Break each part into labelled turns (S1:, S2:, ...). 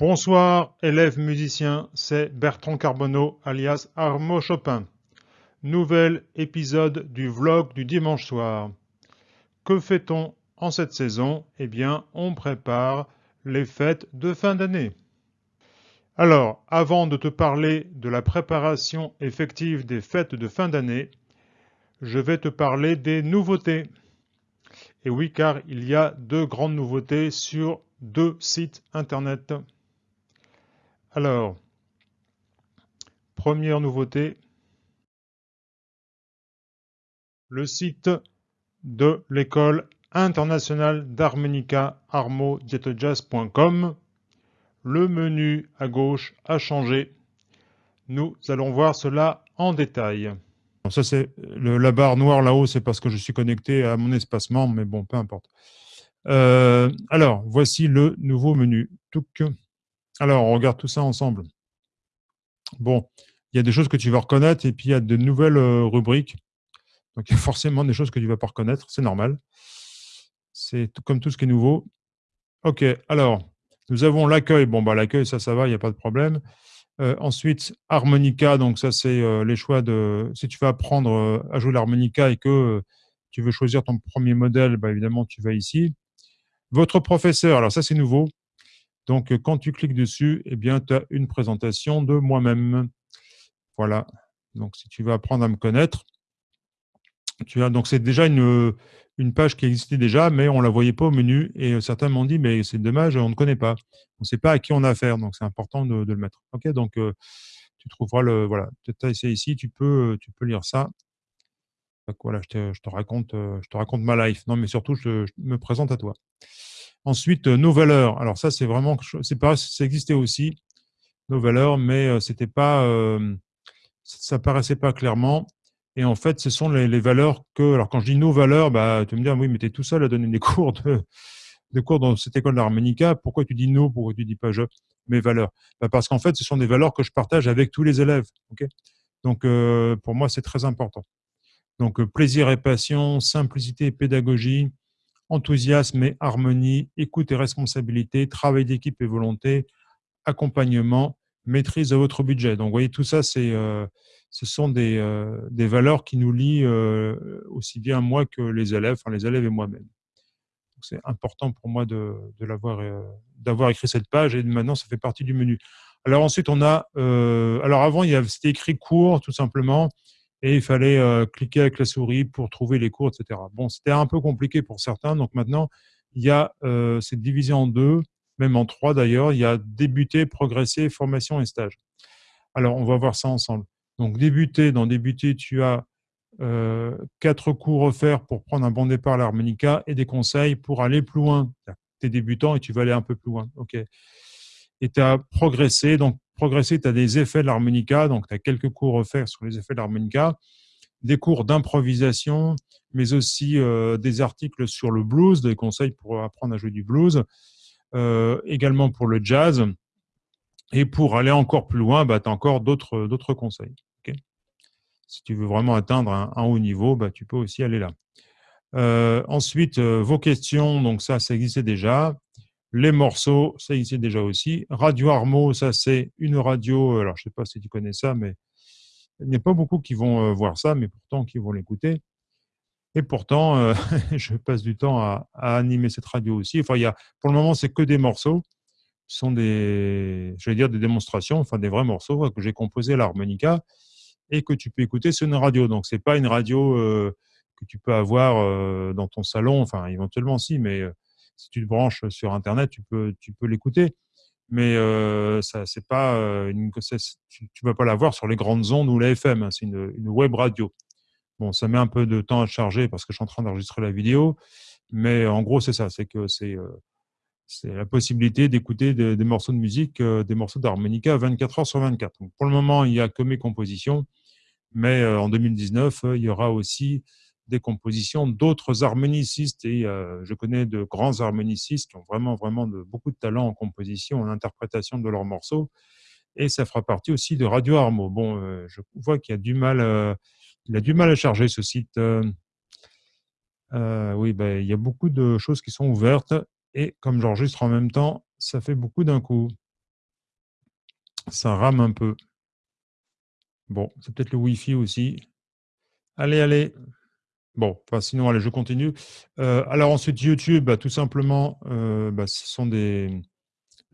S1: Bonsoir élèves musiciens, c'est Bertrand Carbonneau alias Armo Chopin. Nouvel épisode du vlog du dimanche soir. Que fait-on en cette saison? Eh bien, on prépare les fêtes de fin d'année. Alors, avant de te parler de la préparation effective des fêtes de fin d'année, je vais te parler des nouveautés. Et oui, car il y a deux grandes nouveautés sur deux sites internet. Alors, première nouveauté, le site de l'école internationale d'harmonica armodietojazz.com. Le menu à gauche a changé. Nous allons voir cela en détail. Ça, c'est la barre noire là-haut, c'est parce que je suis connecté à mon espacement, mais bon, peu importe. Euh, alors, voici le nouveau menu. Alors, on regarde tout ça ensemble. Bon, il y a des choses que tu vas reconnaître et puis il y a de nouvelles euh, rubriques. Donc, il y a forcément des choses que tu ne vas pas reconnaître, c'est normal. C'est comme tout ce qui est nouveau. OK, alors, nous avons l'accueil. Bon, bah, l'accueil, ça, ça va, il n'y a pas de problème. Euh, ensuite, harmonica, donc ça, c'est euh, les choix de... Si tu veux apprendre à jouer l'harmonica et que tu veux choisir ton premier modèle, bah, évidemment, tu vas ici. Votre professeur, alors ça, c'est nouveau. Donc, quand tu cliques dessus, eh bien, tu as une présentation de moi-même. Voilà. Donc, si tu veux apprendre à me connaître, tu as donc c'est déjà une, une page qui existait déjà, mais on ne la voyait pas au menu. Et certains m'ont dit, mais c'est dommage, on ne connaît pas. On ne sait pas à qui on a affaire, donc c'est important de, le mettre. Ok, donc tu trouveras le voilà. Tu as essayé ici, tu peux, tu peux lire ça. Voilà, je te, raconte, je te raconte ma life. Non, mais surtout, je me présente à toi. Ensuite, euh, nos valeurs. Alors ça, c'est vraiment, c'est pas, ça existait aussi, nos valeurs, mais euh, c'était pas, euh, ça paraissait pas clairement. Et en fait, ce sont les, valeurs que, alors quand je dis nos valeurs, bah, tu me dis, ah oui, mais tu es tout seul à donner des cours de, des cours dans cette école d'harmonica. Pourquoi tu dis nos Pourquoi tu dis pas je Mes valeurs? Bah, parce qu'en fait, ce sont des valeurs que je partage avec tous les élèves. ok? Donc, pour moi, c'est très important. Donc, plaisir et passion, simplicité et pédagogie, enthousiasme et harmonie, écoute et responsabilité, travail d'équipe et volonté, accompagnement, maîtrise de votre budget. Donc, vous voyez, tout ça, euh, ce sont des, euh, des, valeurs qui nous lient euh, aussi bien moi que les élèves, enfin les élèves et moi-même. C'est important pour moi de, de l'avoir, d'avoir écrit cette page et maintenant, ça fait partie du menu. Alors ensuite, on a, alors avant, c'était écrit court, tout simplement et il fallait euh, cliquer avec la souris pour trouver les cours, etc. Bon, c'était un peu compliqué pour certains, donc maintenant, il y a, euh, c'est divisé en deux, même en trois d'ailleurs, il y a débuter, progresser, formation et stage. Alors, on va voir ça ensemble. Donc, débuter, dans débuter, tu as euh, quatre cours offerts pour prendre un bon départ à l'harmonica et des conseils pour aller plus loin. Tu es débutant et tu vas aller un peu plus loin. OK. Et tu as progressé, donc progresser, tu as des effets de l'harmonica, donc tu as quelques cours offerts sur les effets de l'harmonica, des cours d'improvisation, mais aussi euh, des articles sur le blues, des conseils pour apprendre à jouer du blues, euh, également pour le jazz. Et pour aller encore plus loin, bah, tu as encore d'autres conseils. si tu veux vraiment atteindre un, haut niveau, bah, tu peux aussi aller là. Euh, ensuite, vos questions, donc ça, ça existait déjà les morceaux, ça existait déjà aussi. Radio Armo, ça c'est une radio, alors je ne sais pas si tu connais ça, mais il n'y a pas beaucoup qui vont euh, voir ça, mais pourtant qui vont l'écouter. Et pourtant, euh, je passe du temps à, animer cette radio aussi. Enfin, y a, pour le moment, c'est que des morceaux. Ce sont des, je vais dire, des démonstrations, enfin des vrais morceaux que j'ai composés à l'harmonica et que tu peux écouter sur une radio. Donc, ce n'est pas une radio euh, que tu peux avoir dans ton salon, enfin éventuellement si, mais si tu te branches sur Internet, tu peux, tu peux l'écouter. Mais euh, ça, pas euh, une, tu ne vas pas l'avoir sur les grandes ondes ou la FM. Hein, c'est une, web radio. Bon, ça met un peu de temps à charger parce que je suis en train d'enregistrer la vidéo. Mais en gros, c'est ça. C'est que c'est euh, c'est la possibilité d'écouter des, morceaux de musique, des morceaux d'harmonica 24 heures sur 24. pour le moment, il n'y a que mes compositions. Mais en 2019, il y aura aussi des compositions d'autres harmonicistes. Et euh, je connais de grands harmonicistes qui ont vraiment, vraiment beaucoup de talent en composition, en interprétation de leurs morceaux. Et ça fera partie aussi de Radio Armo. Bon, euh, je vois qu'il a du mal, euh, il a du mal à charger ce site. oui, ben, il y a beaucoup de choses qui sont ouvertes. Et comme j'enregistre en même temps, ça fait beaucoup d'un coup. Ça rame un peu. Bon, c'est peut-être le Wi-Fi aussi. Allez, allez. Bon, enfin, sinon, allez, je continue. Euh, alors ensuite, YouTube, bah, tout simplement, euh, bah, ce sont des...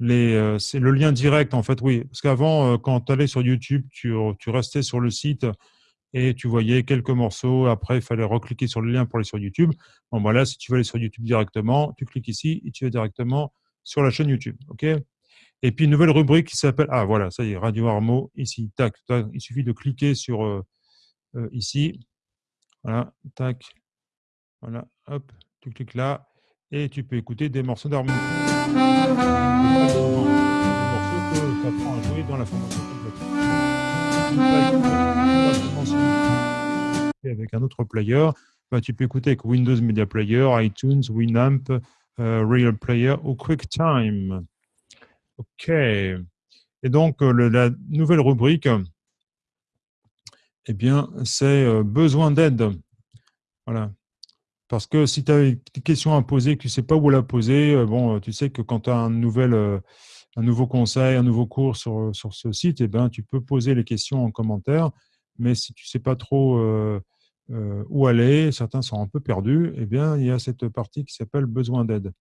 S1: Euh, c'est le lien direct, en fait, oui. Parce qu'avant, quand tu allais sur YouTube, tu, tu, restais sur le site et tu voyais quelques morceaux. Après, il fallait recliquer sur le lien pour aller sur YouTube. Bon, voilà, si tu veux aller sur YouTube directement, tu cliques ici et tu vas directement sur la chaîne YouTube. OK? Et puis, une nouvelle rubrique qui s'appelle... Ah, voilà, ça y est, Radio Armo, ici. Tac, tac, il suffit de cliquer sur euh, euh, ici. Voilà, tac. Voilà, hop, tu cliques là et tu peux écouter des morceaux d'harmonie. Tu avec un autre player, bah, tu peux écouter avec Windows Media Player, iTunes, Winamp, euh, Real Player ou QuickTime. OK. Et donc, euh, la nouvelle rubrique, eh bien, c'est euh, besoin d'aide. Voilà. Parce que si tu as des questions à poser, que tu ne sais pas où la poser, bon, tu sais que quand tu as un nouveau conseil, un nouveau cours sur, sur ce site, eh ben, tu peux poser les questions en commentaire. Mais si tu ne sais pas trop où aller, certains sont un peu perdus, eh bien, il y a cette partie qui s'appelle besoin d'aide.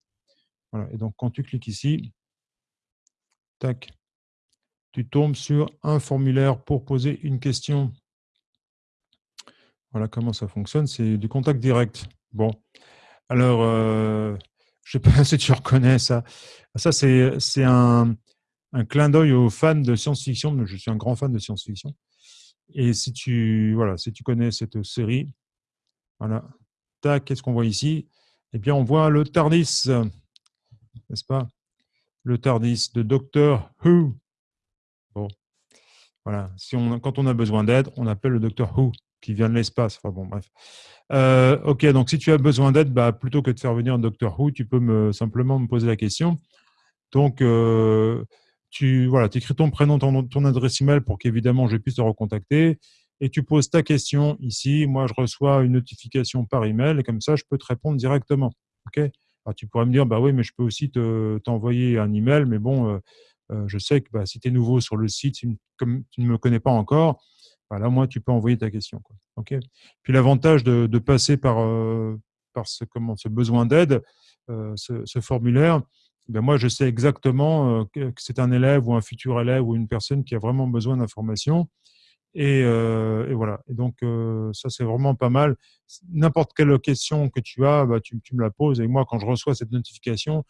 S1: Voilà. Et donc, quand tu cliques ici, tac, tu tombes sur un formulaire pour poser une question. Voilà comment ça fonctionne, c'est du contact direct. Bon, alors, euh, je ne sais pas si tu reconnais ça. Ça, c'est un, clin d'œil aux fans de science-fiction. Je suis un grand fan de science-fiction. Et si tu, voilà, si tu connais cette série, voilà, tac, qu'est-ce qu'on voit ici? Eh bien, on voit le TARDIS, n'est-ce pas? Le TARDIS de Doctor Who. Bon, voilà. Si quand on a besoin d'aide, on appelle le Doctor Who qui vient de l'espace. Enfin bon, bref. Euh, ok, donc si tu as besoin d'aide, bah, plutôt que de faire venir un Doctor Who, tu peux me, simplement me poser la question. Donc, euh, tu voilà, écris ton prénom, ton, ton adresse email pour qu'évidemment je puisse te recontacter. Et tu poses ta question ici. Moi, je reçois une notification par email et comme ça, je peux te répondre directement. ok? Tu pourrais me dire, bah oui, mais je peux aussi t'envoyer un email. Mais bon, euh, je sais que bah, si tu es nouveau sur le site, comme tu ne me connais pas encore, là, moi, tu peux envoyer ta question. Puis l'avantage de, passer par, euh, par ce, comment, ce besoin d'aide, euh, ce, formulaire, ben moi, je sais exactement euh, que c'est un élève ou un futur élève ou une personne qui a vraiment besoin d'informations. Et, voilà. Et donc, ça, c'est vraiment pas mal. N'importe quelle question que tu as, bah, tu, me la poses. Et moi, quand je reçois cette notification,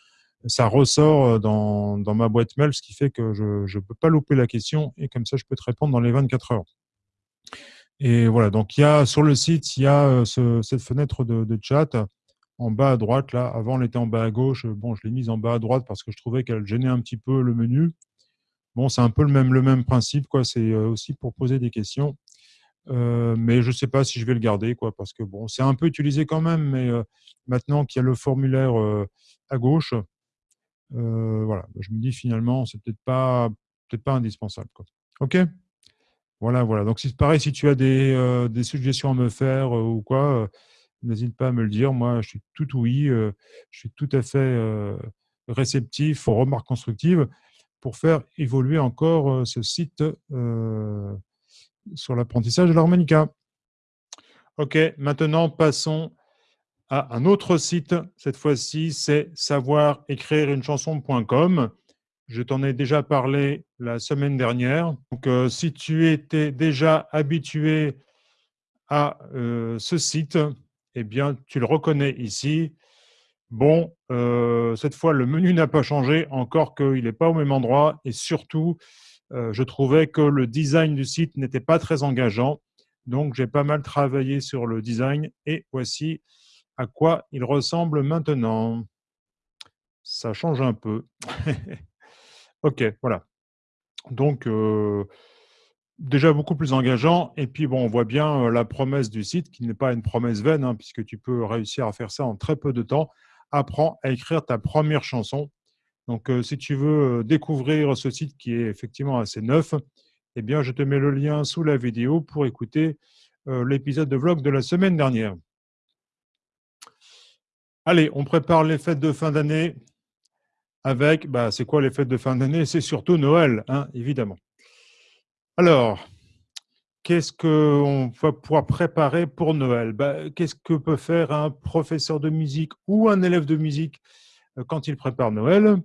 S1: ça ressort dans, dans ma boîte mail, ce qui fait que je ne peux pas louper la question. Et comme ça, je peux te répondre dans les 24 heures. Et voilà, donc il y a sur le site, il y a euh, cette fenêtre de, chat en bas à droite. Là, avant, elle était en bas à gauche. Bon, je l'ai mise en bas à droite parce que je trouvais qu'elle gênait un petit peu le menu. Bon, c'est un peu le même, le même principe. C'est euh, aussi pour poser des questions. Euh, mais je ne sais pas si je vais le garder, quoi, parce que bon, c'est un peu utilisé quand même, mais maintenant qu'il y a le formulaire à gauche, voilà, je me dis finalement, c'est peut-être pas, peut-être pas indispensable, quoi. Ok? Voilà, voilà. Donc, c'est pareil, si tu as des, euh, suggestions à me faire euh, ou quoi, euh, n'hésite pas à me le dire. Moi, je suis tout oui, je suis tout à fait réceptif aux remarques constructives pour faire évoluer encore ce site sur l'apprentissage de l'harmonica. OK, maintenant, passons à un autre site. Cette fois-ci, c'est savoir écrire une chanson.com. Je t'en ai déjà parlé la semaine dernière. Donc, euh, si tu étais déjà habitué à euh, ce site, eh bien, tu le reconnais ici. Bon, euh, cette fois, le menu n'a pas changé, encore qu'il n'est pas au même endroit. Et surtout, je trouvais que le design du site n'était pas très engageant. Donc, j'ai pas mal travaillé sur le design. Et voici à quoi il ressemble maintenant. Ça change un peu. OK, voilà. Donc, déjà beaucoup plus engageant. Et puis, bon, on voit bien la promesse du site, qui n'est pas une promesse vaine, hein, puisque tu peux réussir à faire ça en très peu de temps. Apprends à écrire ta première chanson. Donc, si tu veux découvrir ce site qui est effectivement assez neuf, eh bien, je te mets le lien sous la vidéo pour écouter l'épisode de vlog de la semaine dernière. Allez, on prépare les fêtes de fin d'année avec, bah, c'est quoi les fêtes de fin d'année? C'est surtout Noël, hein, évidemment. Alors, qu'est-ce qu'on va pouvoir préparer pour Noël? Bah, Qu'est-ce que peut faire un professeur de musique ou un élève de musique euh, quand il prépare Noël?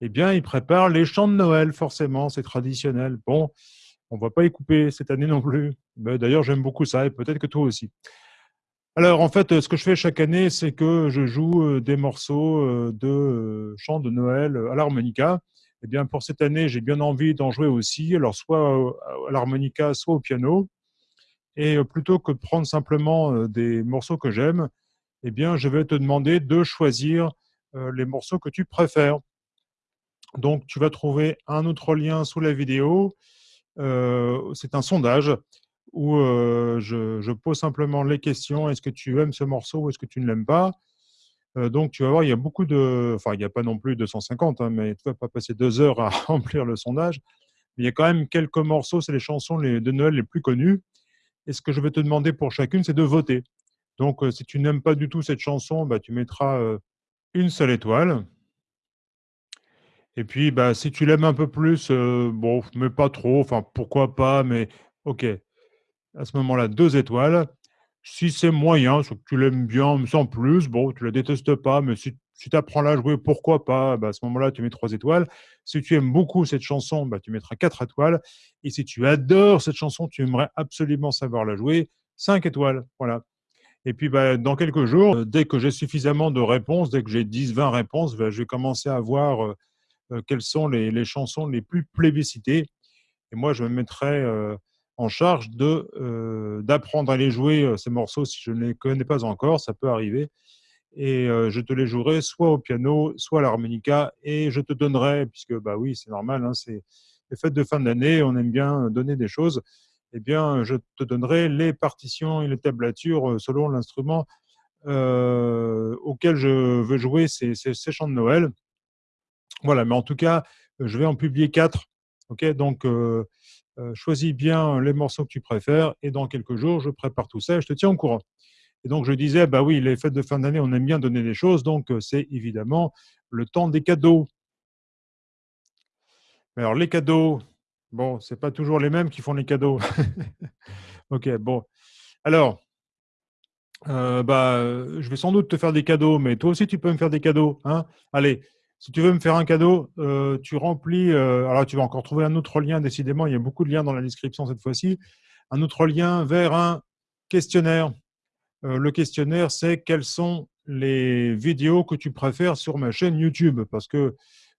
S1: Eh bien, il prépare les chants de Noël, forcément, c'est traditionnel. Bon, on ne va pas y couper cette année non plus. D'ailleurs, j'aime beaucoup ça, et peut-être que toi aussi. Alors, en fait, ce que je fais chaque année, c'est que je joue euh, des morceaux euh, de chants de Noël à l'harmonica. Eh bien, pour cette année, j'ai bien envie d'en jouer aussi, alors soit à l'harmonica, soit au piano. Et plutôt que de prendre simplement des morceaux que j'aime, eh bien, je vais te demander de choisir les morceaux que tu préfères. Donc, tu vas trouver un autre lien sous la vidéo. C'est un sondage où je, pose simplement les questions. Est-ce que tu aimes ce morceau ou est-ce que tu ne l'aimes pas? Donc, tu vas voir, il y a beaucoup de... Enfin, il n'y a pas non plus 250, hein, mais tu ne vas pas passer deux heures à remplir le sondage. Il y a quand même quelques morceaux, c'est les chansons de Noël les plus connues. Et ce que je vais te demander pour chacune, c'est de voter. Donc, si tu n'aimes pas du tout cette chanson, bah, tu mettras une seule étoile. Et puis, bah, si tu l'aimes un peu plus, bon, mais pas trop, enfin, pourquoi pas, mais ok. À ce moment-là, deux étoiles. Si c'est moyen, que tu l'aimes bien, sans plus, bon, tu la détestes pas, mais si, tu apprends à la jouer, pourquoi pas? Bah, À ce moment-là, tu mets trois étoiles. Si tu aimes beaucoup cette chanson, bah, tu mettras quatre étoiles. Et si tu adores cette chanson, tu aimerais absolument savoir la jouer, cinq étoiles. Voilà. Et puis, bah, dans quelques jours, euh, dès que j'ai suffisamment de réponses, dès que j'ai 10, 20 réponses, je vais commencer à voir euh, euh, quelles sont les, les, chansons les plus plébiscitées. Et moi, je me mettrai en charge de d'apprendre à les jouer ces morceaux si je ne les connais pas encore, ça peut arriver. Et je te les jouerai soit au piano, soit à l'harmonica, et je te donnerai, puisque bah oui, c'est normal, hein, c'est les fêtes de fin d'année, on aime bien donner des choses. Eh bien, je te donnerai les partitions et les tablatures selon l'instrument auquel je veux jouer ces, ces, chants de Noël. Voilà, mais en tout cas, je vais en publier quatre. Ok, donc euh, choisis bien les morceaux que tu préfères et dans quelques jours, je prépare tout ça et je te tiens au courant. Et donc, je disais, bah oui, les fêtes de fin d'année, on aime bien donner des choses, donc euh, c'est évidemment le temps des cadeaux. Alors, les cadeaux, bon, c'est pas toujours les mêmes qui font les cadeaux. ok, bon. Alors, euh, bah, je vais sans doute te faire des cadeaux, mais toi aussi, tu peux me faire des cadeaux. Hein? Allez, si tu veux me faire un cadeau, euh, tu remplis, euh, alors tu vas encore trouver un autre lien, décidément, il y a beaucoup de liens dans la description cette fois-ci, un autre lien vers un questionnaire. Euh, le questionnaire, c'est quelles sont les vidéos que tu préfères sur ma chaîne YouTube, parce que,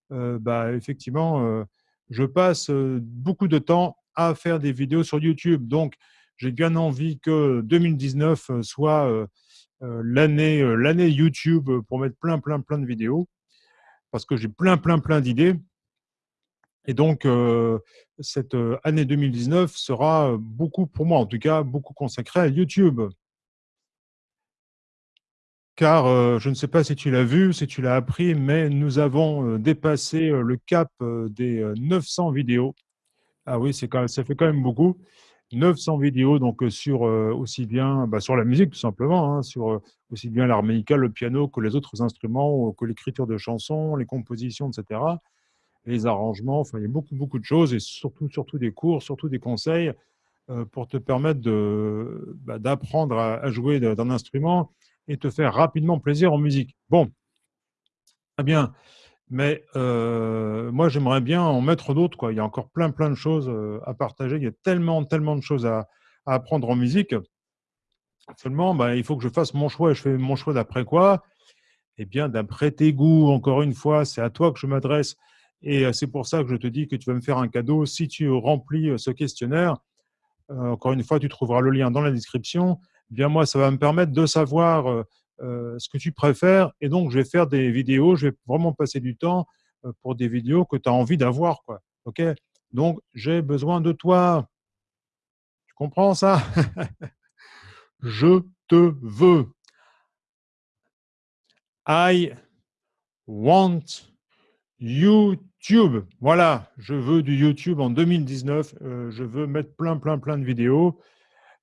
S1: bah, effectivement, je passe beaucoup de temps à faire des vidéos sur YouTube, donc j'ai bien envie que 2019 soit l'année YouTube pour mettre plein, plein, plein de vidéos parce que j'ai plein, plein, plein d'idées. Et donc, euh, cette euh, année 2019 sera euh, beaucoup, pour moi en tout cas, beaucoup consacrée à YouTube. Car je ne sais pas si tu l'as vu, si tu l'as appris, mais nous avons dépassé le cap des 900 vidéos. Ah oui, ça fait quand même beaucoup. 900 vidéos donc sur aussi bien bah, sur la musique tout simplement, hein, sur aussi bien l'harmonica, le piano que les autres instruments, que l'écriture de chansons, les compositions, etc. Les arrangements, enfin il y a beaucoup beaucoup de choses et surtout surtout des cours, surtout des conseils pour te permettre bah, d'apprendre à, jouer d'un instrument et te faire rapidement plaisir en musique. Bon, très bien. Mais euh, moi, j'aimerais bien en mettre d'autres. Il y a encore plein, plein de choses euh, à partager. Il y a tellement, tellement de choses à, apprendre en musique. Seulement, bah, il faut que je fasse mon choix. Et je fais mon choix d'après quoi? Eh bien, d'après tes goûts. Encore une fois, c'est à toi que je m'adresse. Et euh, c'est pour ça que je te dis que tu vas me faire un cadeau si tu remplis ce questionnaire. encore une fois, tu trouveras le lien dans la description. Eh bien, moi, ça va me permettre de savoir ce que tu préfères. Et donc, je vais faire des vidéos, je vais vraiment passer du temps euh, pour des vidéos que tu as envie d'avoir. quoi. Ok? Donc, j'ai besoin de toi. Tu comprends ça? Je te veux. I want YouTube. Voilà, je veux du YouTube en 2019. Euh, je veux mettre plein, plein, plein de vidéos.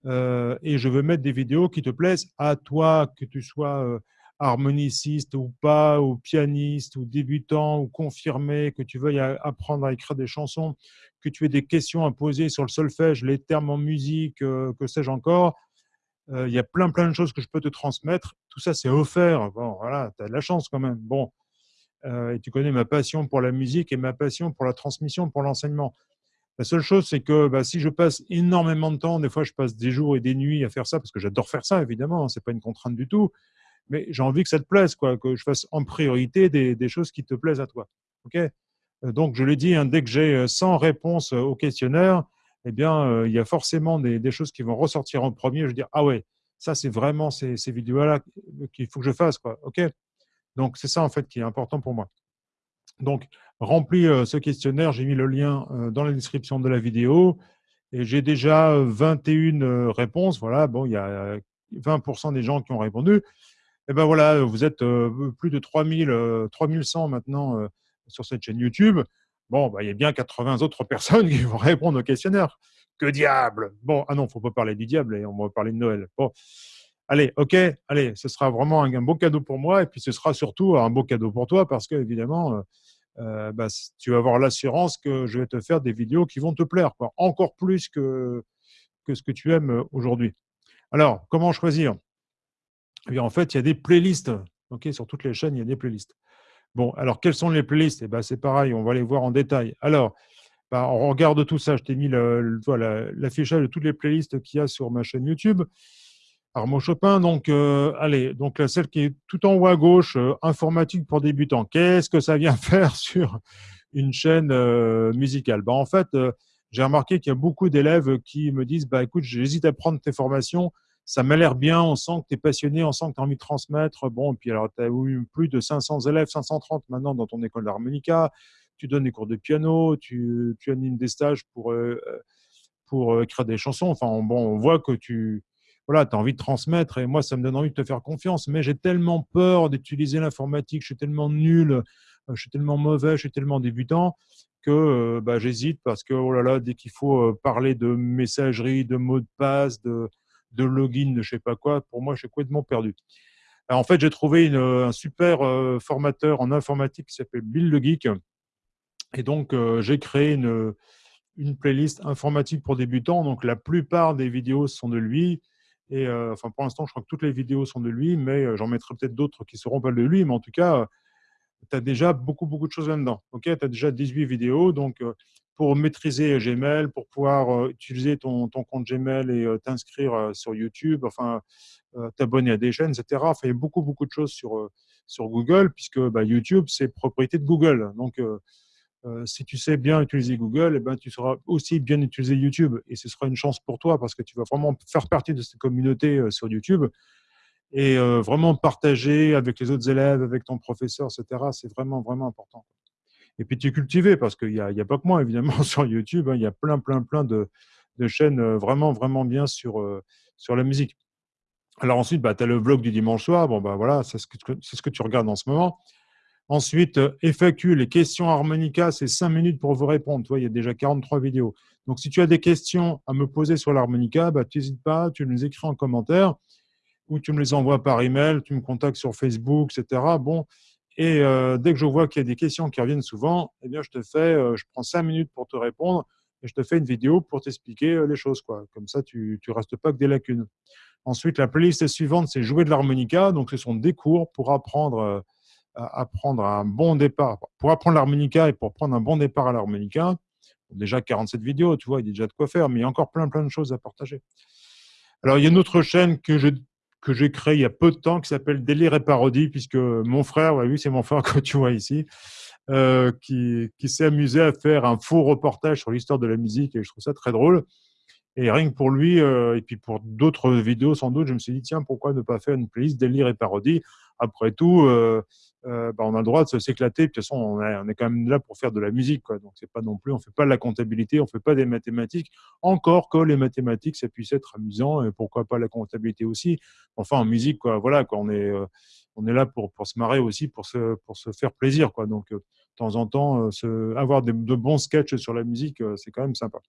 S1: Euh, et je veux mettre des vidéos qui te plaisent à toi, que tu sois euh, harmoniciste ou pas, ou pianiste, ou débutant, ou confirmé, que tu veuilles apprendre à écrire des chansons, que tu aies des questions à poser sur le solfège, les termes en musique, euh, que sais-je encore, il y a plein plein de choses que je peux te transmettre. Tout ça, c'est offert. Bon, voilà, tu as de la chance quand même. Bon, et tu connais ma passion pour la musique et ma passion pour la transmission, pour l'enseignement. La seule chose, c'est que bah, si je passe énormément de temps, des fois je passe des jours et des nuits à faire ça, parce que j'adore faire ça, évidemment, hein, c'est pas une contrainte du tout, mais j'ai envie que ça te plaise, quoi, que je fasse en priorité des, choses qui te plaisent à toi. Euh, Donc, je l'ai dit, hein, dès que j'ai 100 réponses au questionnaire, eh bien, euh, il y a forcément des, choses qui vont ressortir en premier. Je vais dire, ah ouais, ça, c'est vraiment ces, vidéos-là qu'il faut que je fasse. Quoi. Donc, c'est ça, en fait, qui est important pour moi. Donc, remplis euh, ce questionnaire. J'ai mis le lien euh, dans la description de la vidéo. Et j'ai déjà 21 réponses. Voilà, bon, il y a 20% des gens qui ont répondu. Et ben voilà, vous êtes plus de 3000, 3100 maintenant sur cette chaîne YouTube. Bon, bah, il y a bien 80 autres personnes qui vont répondre au questionnaire. Que diable Bon, ah non, faut pas parler du diable, et on va parler de Noël. Bon, allez, ok, allez, ce sera vraiment un, beau cadeau pour moi, et puis ce sera surtout un beau cadeau pour toi, parce que évidemment, euh, euh, bah, tu vas avoir l'assurance que je vais te faire des vidéos qui vont te plaire, quoi, encore plus que, que ce que tu aimes aujourd'hui. Alors, comment choisir? Eh bien, En fait, il y a des playlists. ok sur toutes les chaînes, il y a des playlists. Bon, alors quelles sont les playlists? Eh ben, C'est pareil, on va les voir en détail. Alors, bah, on regarde tout ça. Je t'ai mis l'affichage de toutes les playlists qu'il y a sur ma chaîne YouTube. Armand Chopin, donc, euh, allez, donc celle qui est tout en haut à gauche, euh, informatique pour débutants. Qu'est-ce que ça vient faire sur une chaîne euh, musicale? Bah, En fait, j'ai remarqué qu'il y a beaucoup d'élèves qui me disent bah, écoute, j'hésite à prendre tes formations ça m'a l'air bien, on sent que tu es passionné, on sent que tu as envie de transmettre. Bon, et puis alors, tu as eu plus de 500 élèves, 530 maintenant dans ton école d'harmonica, tu donnes des cours de piano, tu, tu animes des stages pour, pour écrire des chansons. Enfin, bon, on voit que tu voilà, as envie de transmettre et moi, ça me donne envie de te faire confiance. Mais j'ai tellement peur d'utiliser l'informatique, je suis tellement nul, euh, je suis tellement mauvais, je suis tellement débutant que bah, j'hésite parce que, oh là là, dès qu'il faut parler de messagerie, de mots de passe, de de login, de je sais pas quoi, pour moi, je suis complètement perdu. en fait, j'ai trouvé un super euh, formateur en informatique qui s'appelle Bill le Geek. Et donc, euh, j'ai créé une, une playlist informatique pour débutants. Donc, la plupart des vidéos sont de lui. Et euh, enfin, pour l'instant, je crois que toutes les vidéos sont de lui, mais j'en mettrai peut-être d'autres qui seront pas de lui. Mais en tout cas, tu as déjà beaucoup, beaucoup de choses là-dedans. Ok, tu as déjà 18 vidéos. Donc, pour maîtriser Gmail, pour pouvoir euh, utiliser ton, compte Gmail et euh, t'inscrire euh, sur YouTube, enfin, t'abonner à des chaînes, etc. Enfin, il y a beaucoup, beaucoup de choses sur, sur Google, puisque bah, YouTube, c'est propriété de Google. Donc, si tu sais bien utiliser Google, eh ben, tu sauras aussi bien utiliser YouTube. Et ce sera une chance pour toi, parce que tu vas vraiment faire partie de cette communauté sur YouTube et vraiment partager avec les autres élèves, avec ton professeur, etc. C'est vraiment, vraiment important et puis tu es cultivé parce qu'il n'y a, a, pas que moi, évidemment, sur YouTube. Hein, il y a plein, plein, plein de, de, chaînes euh, vraiment, vraiment bien sur, euh, sur la musique. Alors ensuite, bah, tu as le vlog du dimanche soir. Bon, bah, voilà, c'est ce, ce que tu regardes en ce moment. Ensuite, euh, FAQ, les questions harmonica, c'est 5 minutes pour vous répondre. Toi, il y a déjà 43 vidéos. Donc, si tu as des questions à me poser sur l'harmonica, bah, tu n'hésites pas, tu les écris en commentaire ou tu me les envoies par email, tu me contactes sur Facebook, etc. Bon, et euh, dès que je vois qu'il y a des questions qui reviennent souvent, eh bien, je te fais, euh, je prends cinq minutes pour te répondre et je te fais une vidéo pour t'expliquer les choses. Quoi. Comme ça, tu ne restes pas que des lacunes. Ensuite, la playlist suivante, c'est jouer de l'harmonica. Donc, ce sont des cours pour apprendre, à apprendre un bon départ. Pour apprendre l'harmonica et pour prendre un bon départ à l'harmonica, déjà 47 vidéos, tu vois, il y a déjà de quoi faire, mais il y a encore plein, plein de choses à partager. Alors, il y a une autre chaîne que que j'ai créé il y a peu de temps qui s'appelle Délire et Parodie, puisque mon frère, oui, c'est mon frère que tu vois ici, euh, qui, qui s'est amusé à faire un faux reportage sur l'histoire de la musique et je trouve ça très drôle. Et rien que pour lui, euh, et puis pour d'autres vidéos sans doute, je me suis dit, tiens, pourquoi ne pas faire une playlist délire et parodie? Après tout, euh, euh, bah, on a le droit de s'éclater. De toute façon, on, est quand même là pour faire de la musique. Quoi. Donc, c'est pas non plus, on fait pas de la comptabilité, on fait pas des mathématiques. Encore que les mathématiques, ça puisse être amusant, et pourquoi pas la comptabilité aussi. Enfin, en musique, quoi, voilà, quoi, on est, on est là pour, pour se marrer aussi, pour se, pour se faire plaisir. Quoi. Donc, de temps en temps, avoir de bons sketchs sur la musique, c'est quand même sympa.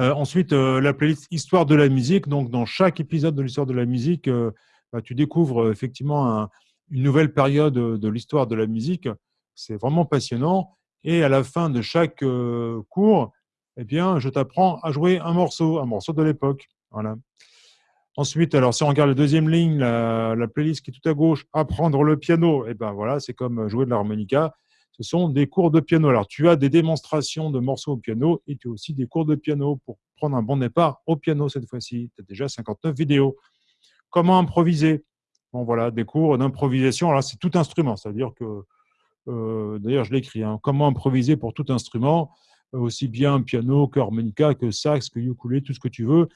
S1: Euh, ensuite, euh, la playlist Histoire de la musique. Donc, dans chaque épisode de l'Histoire de la musique, euh,
S2: bah, tu découvres effectivement une nouvelle période de l'histoire de la musique. C'est vraiment passionnant. Et à la fin de chaque cours, eh bien, je t'apprends à jouer un morceau, un morceau de l'époque. Voilà. Ensuite, alors si on regarde la deuxième ligne, la, playlist qui est tout à gauche, apprendre le piano, eh ben voilà, c'est comme jouer de l'harmonica. Ce sont des cours de piano. Alors, tu as des démonstrations de morceaux au piano et tu as aussi des cours de piano pour prendre un bon départ au piano cette fois-ci. Tu as déjà 59 vidéos. Comment improviser? Voilà, des cours d'improvisation. Alors, c'est tout instrument, c'est-à-dire que, euh, d'ailleurs, je l'écris, hein, comment improviser pour tout instrument, aussi bien piano qu'harmonica, que sax, que ukulélé, tout ce que tu veux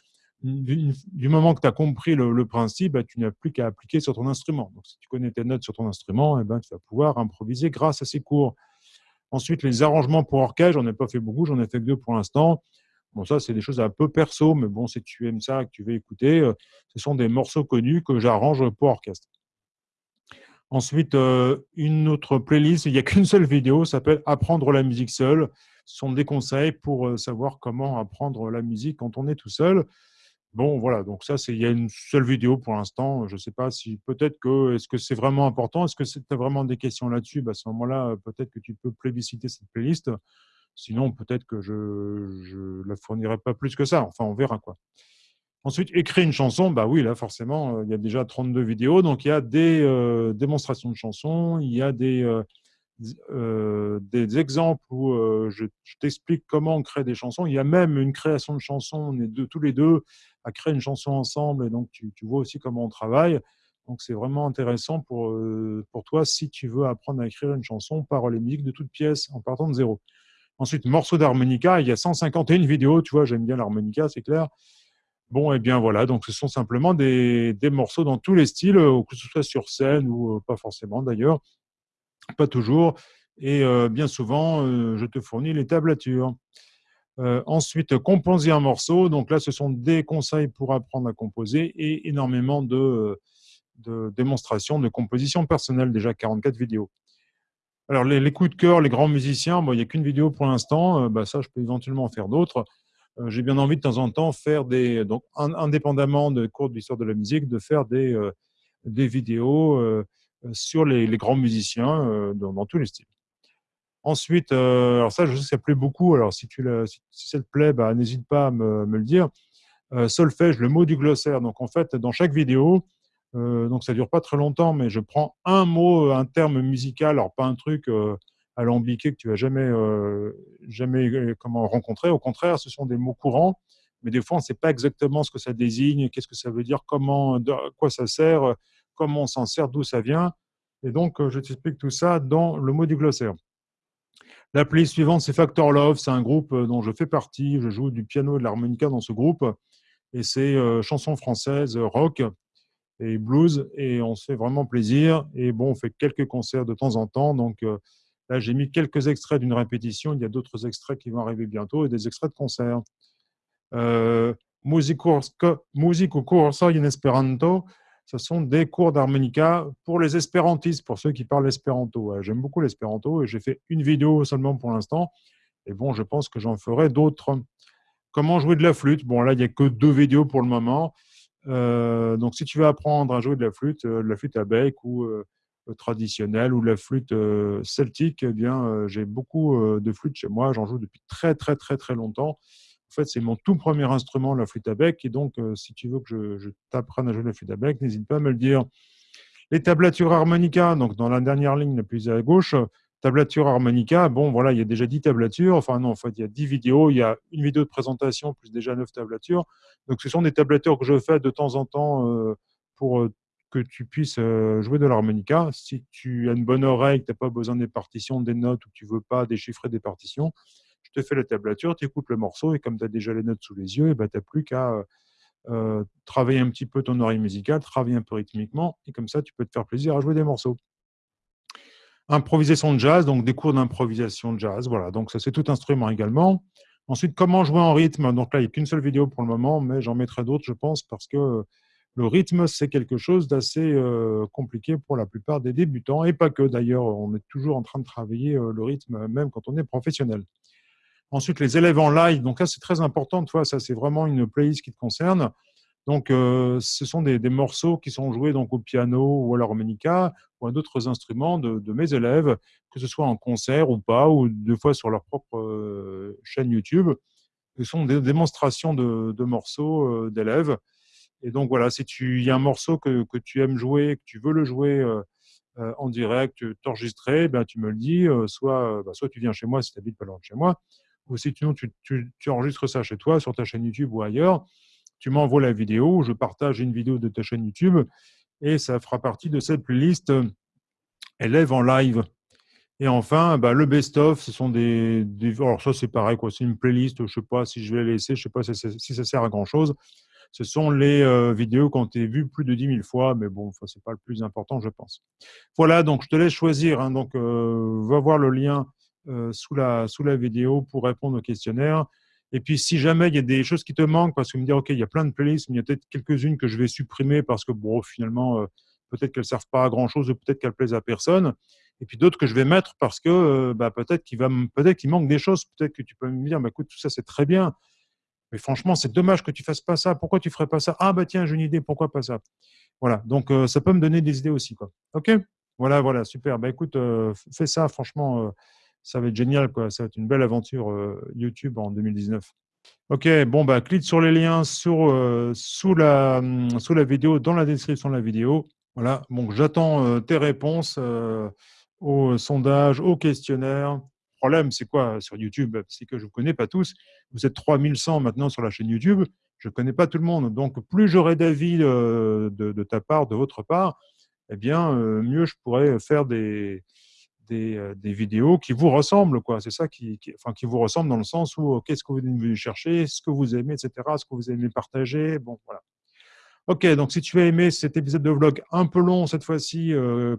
S2: du, moment que tu as compris le, principe, bah, tu n'as plus qu'à appliquer sur ton instrument. Donc, si tu connais tes notes sur ton instrument, eh ben, tu vas pouvoir improviser grâce à ces cours. Ensuite, les arrangements pour orchestre, j'en ai pas fait beaucoup, j'en ai fait que deux pour l'instant. Bon, ça, c'est des choses un peu perso, mais bon, si tu aimes ça, que tu veux écouter, euh, ce sont des morceaux connus que j'arrange pour orchestre. Ensuite, euh, une autre playlist, il n'y a qu'une seule vidéo, s'appelle Apprendre la musique seule. Ce sont des conseils pour euh, savoir comment apprendre la musique quand on est tout seul. Bon, voilà, donc ça, il y a une seule vidéo pour l'instant. Je ne sais pas si peut-être que, est-ce que c'est vraiment important? Est-ce que tu as vraiment des questions là-dessus? Bah, À ce moment-là, peut-être que tu peux plébisciter cette playlist. Sinon, peut-être que je ne la fournirai pas plus que ça. Enfin, on verra quoi. Ensuite, écrire une chanson, bah oui, là, forcément, euh, il y a déjà 32 vidéos. Donc, il y a des euh, démonstrations de chansons, il y a des, euh, des exemples où je, t'explique comment on crée des chansons. Il y a même une création de chansons, on est tous les deux à créer une chanson ensemble, et donc tu, vois aussi comment on travaille. Donc c'est vraiment intéressant pour, pour toi si tu veux apprendre à écrire une chanson par les musiques de toutes pièces en partant de zéro. Ensuite, morceau d'harmonica, il y a 151 vidéos, tu vois, j'aime bien l'harmonica, c'est clair. Bon, et eh bien voilà, donc ce sont simplement des, morceaux dans tous les styles, que ce soit sur scène ou pas forcément d'ailleurs pas toujours. Et euh, bien souvent, euh, je te fournis les tablatures. Euh, ensuite, composer un morceau. Donc là, ce sont des conseils pour apprendre à composer et énormément de, de démonstrations de composition personnelle, déjà 44 vidéos. Alors, les, coups de cœur, les grands musiciens, bon, il n'y a qu'une vidéo pour l'instant. bah, ça, je peux éventuellement en faire d'autres. J'ai bien envie de temps en temps faire des, donc indépendamment de cours d'histoire de la musique, de faire des, des vidéos euh, sur les, grands musiciens euh, dans, tous les styles. Ensuite, euh, alors ça, je sais que ça plaît beaucoup. Alors, si, tu si, ça te plaît, bah, n'hésite pas à me, le dire. solfège, le mot du glossaire. Donc, en fait, dans chaque vidéo, donc ça dure pas très longtemps, mais je prends un mot, un terme musical, alors pas un truc alambiqué que tu vas jamais, jamais comment rencontrer. Au contraire, ce sont des mots courants, mais des fois, on ne sait pas exactement ce que ça désigne, qu'est-ce que ça veut dire, comment, quoi ça sert comment on s'en sert, d'où ça vient. Et donc, euh, je t'explique tout ça dans le mot du glossaire. L'appli suivante, c'est Factor Love. C'est un groupe euh, dont je fais partie. Je joue du piano et de l'harmonica dans ce groupe. Et c'est euh, chansons françaises, rock et blues. Et on se fait vraiment plaisir. Et bon, on fait quelques concerts de temps en temps. Donc là, j'ai mis quelques extraits d'une répétition. Il y a d'autres extraits qui vont arriver bientôt et des extraits de concerts. Euh, Musico Corso in Esperanto ce sont des cours d'harmonica pour les espérantistes, pour ceux qui parlent espéranto. J'aime beaucoup l'espéranto et j'ai fait une vidéo seulement pour l'instant. Et bon, je pense que j'en ferai d'autres. Comment jouer de la flûte? Bon, là, il n'y a que deux vidéos pour le moment. Euh, donc, si tu veux apprendre à jouer de la flûte, euh, de la flûte à bec ou euh, traditionnelle ou la flûte celtique, eh bien, j'ai beaucoup de flûtes chez moi. J'en joue depuis très, très, très, très longtemps. En fait, c'est mon tout premier instrument, la flûte à bec. Et donc, si tu veux que je, t'apprenne à jouer la flûte à bec, n'hésite pas à me le dire. Les tablatures harmonica, donc dans la dernière ligne la plus à gauche, tablature harmonica, bon, voilà, il y a déjà 10 tablatures. Enfin, non, en fait, il y a 10 vidéos. Il y a une vidéo de présentation plus déjà 9 tablatures. Donc, ce sont des tablatures que je fais de temps en temps euh, pour euh, que tu puisses jouer de l'harmonica. Si tu as une bonne oreille, que tu n'as pas besoin des partitions, des notes ou que tu ne veux pas déchiffrer des partitions, je te fais la tablature, tu écoutes le morceau et comme tu as déjà les notes sous les yeux, ben, tu n'as plus qu'à euh, euh, travailler un petit peu ton oreille musicale, travailler un peu rythmiquement et comme ça, tu peux te faire plaisir à jouer des morceaux. Improvisation de jazz, donc des cours d'improvisation de jazz. Voilà, donc ça, c'est tout instrument également. Ensuite, comment jouer en rythme? Donc là, il n'y a qu'une seule vidéo pour le moment, mais j'en mettrai d'autres, je pense, parce que le rythme, c'est quelque chose d'assez euh, compliqué pour la plupart des débutants, et pas que d'ailleurs, on est toujours en train de travailler le rythme, même quand on est professionnel. Ensuite, les élèves en live. Donc là, c'est très important. Toi, ça, c'est vraiment une playlist qui te concerne. Donc, euh, ce sont des, morceaux qui sont joués donc au piano ou à l'harmonica ou d'autres instruments de, mes élèves, que ce soit en concert ou pas, ou deux fois sur leur propre euh, chaîne YouTube. Ce sont des démonstrations de, morceaux euh, d'élèves. Et donc, voilà, si tu y a un morceau que, tu aimes jouer, que tu veux le jouer en direct, t'enregistrer, ben, tu me le dis. soit, bah, soit tu viens chez moi si tu habites pas loin de chez moi, ou si tu enregistres ça chez toi, sur ta chaîne YouTube ou ailleurs tu m'envoies la vidéo, je partage une vidéo de ta chaîne YouTube et ça fera partie de cette playlist euh, élèves en live. Et enfin, bah, le best-of, ce sont des, Alors ça, c'est pareil, quoi. c'est une playlist, je ne sais pas si je vais la laisser, je ne sais pas si ça, sert à grand-chose. Ce sont les euh, vidéos qu'on t'a vues plus de 10 000 fois, mais bon, ce n'est pas le plus important, je pense. Voilà, donc je te laisse choisir. Hein. donc, euh, va voir le lien sous, la, sous la vidéo pour répondre au questionnaire. Et puis, si jamais il y a des choses qui te manquent, parce que me dire, OK, il y a plein de playlists, mais il y a peut-être quelques-unes que je vais supprimer parce que, bon, finalement, euh, peut-être qu'elles ne servent pas à grand-chose ou peut-être qu'elles plaisent à personne. Et puis d'autres que je vais mettre parce que euh, bah, peut-être qu'il peut-être qu'il manque des choses. Peut-être que tu peux me dire, bah, écoute, tout ça, c'est très bien. Mais franchement, c'est dommage que tu fasses pas ça. Pourquoi tu ferais pas ça? Ah, bah tiens, j'ai une idée, pourquoi pas ça? Voilà, donc euh, ça peut me donner des idées aussi. Quoi. OK? Voilà, voilà, super. Bah écoute, fais ça, franchement ça va être génial, quoi. Ça va être une belle aventure euh, YouTube en 2019. Ok, bon, bah, clique sur les liens euh, sous, la, hum, sous la vidéo, dans la description de la vidéo. Voilà, bon, j'attends euh, tes réponses au sondage, au questionnaire. Le problème, c'est quoi? Sur YouTube C'est que je ne vous connais pas tous. Vous êtes 3100 maintenant sur la chaîne YouTube. Je ne connais pas tout le monde. Donc, plus j'aurai d'avis de, ta part, de votre part, eh bien, mieux je pourrais faire des, euh, des, vidéos qui vous ressemblent. quoi. C'est ça qui, enfin, qui vous ressemble dans le sens où euh, qu'est-ce que vous venez chercher, ce que vous aimez, etc., ce que vous aimez partager. Bon, voilà. Ok, donc si tu as aimé cet épisode de vlog un peu long cette fois-ci, euh,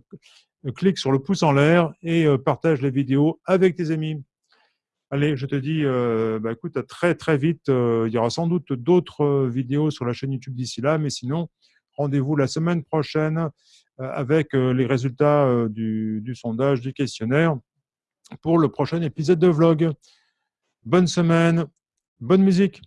S2: clique sur le pouce en l'air et partage la vidéo avec tes amis. Allez, je te dis, bah, écoute, à très très vite. il y aura sans doute d'autres vidéos sur la chaîne YouTube d'ici là, mais sinon, rendez-vous la semaine prochaine euh, avec euh, les résultats euh, du, du sondage, du questionnaire pour le prochain épisode de vlog. Bonne semaine, bonne musique